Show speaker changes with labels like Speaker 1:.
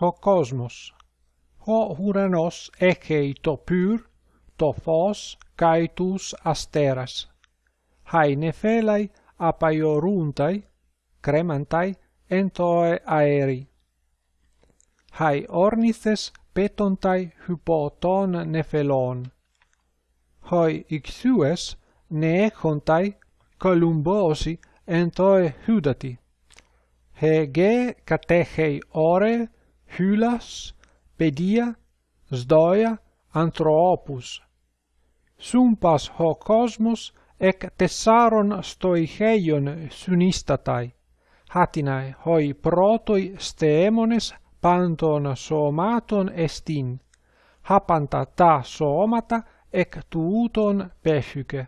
Speaker 1: ὁ κόσμος, ο ουρανός έχει το πύρ, το φως και τους αστέρες, η αινεφέλαι απαγορούνται, κρέμανται εν τω αέρι. η ορνίθες πέτονται υπό τον αινεφέλων, οι ιχθύες νέεχονται καλυμμένοι εν τω ηύδατι, η γέ κατέχει ώρε Hylas, Pedia, Sdoia, Anthropus. Sumpas ho cosmos ec tessaron stoicheion sunistatai. Hatinae hoi protoi steemones panton somaton estin. Hapanta ta somata ec tuuton pefyke.